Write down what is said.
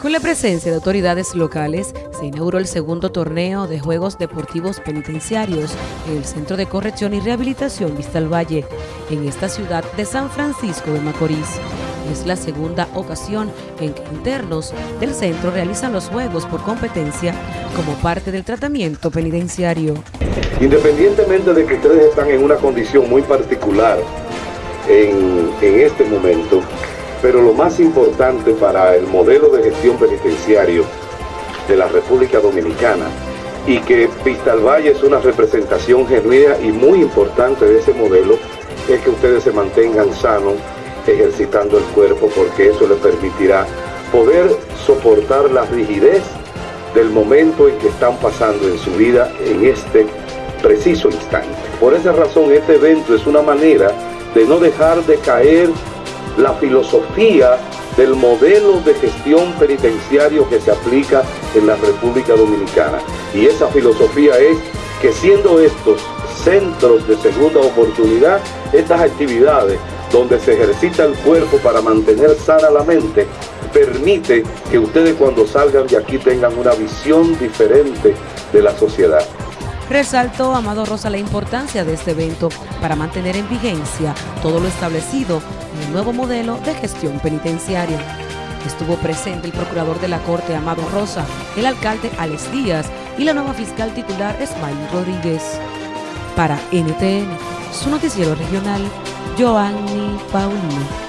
Con la presencia de autoridades locales, se inauguró el segundo torneo de Juegos Deportivos Penitenciarios en el Centro de Corrección y Rehabilitación Vista al Valle, en esta ciudad de San Francisco de Macorís. Es la segunda ocasión en que internos del centro realizan los juegos por competencia como parte del tratamiento penitenciario. Independientemente de que ustedes están en una condición muy particular en, en este momento, pero lo más importante para el modelo de gestión penitenciario de la República Dominicana y que Vista al Valle es una representación genuina y muy importante de ese modelo, es que ustedes se mantengan sanos ejercitando el cuerpo porque eso les permitirá poder soportar la rigidez del momento en que están pasando en su vida en este preciso instante. Por esa razón este evento es una manera de no dejar de caer la filosofía del modelo de gestión penitenciario que se aplica en la República Dominicana. Y esa filosofía es que siendo estos centros de segunda oportunidad, estas actividades donde se ejercita el cuerpo para mantener sana la mente, permite que ustedes cuando salgan de aquí tengan una visión diferente de la sociedad. Resaltó Amado Rosa la importancia de este evento para mantener en vigencia todo lo establecido en el nuevo modelo de gestión penitenciaria. Estuvo presente el procurador de la Corte Amado Rosa, el alcalde Alex Díaz y la nueva fiscal titular Esmail Rodríguez. Para NTN, su noticiero regional, Joanny Paulino.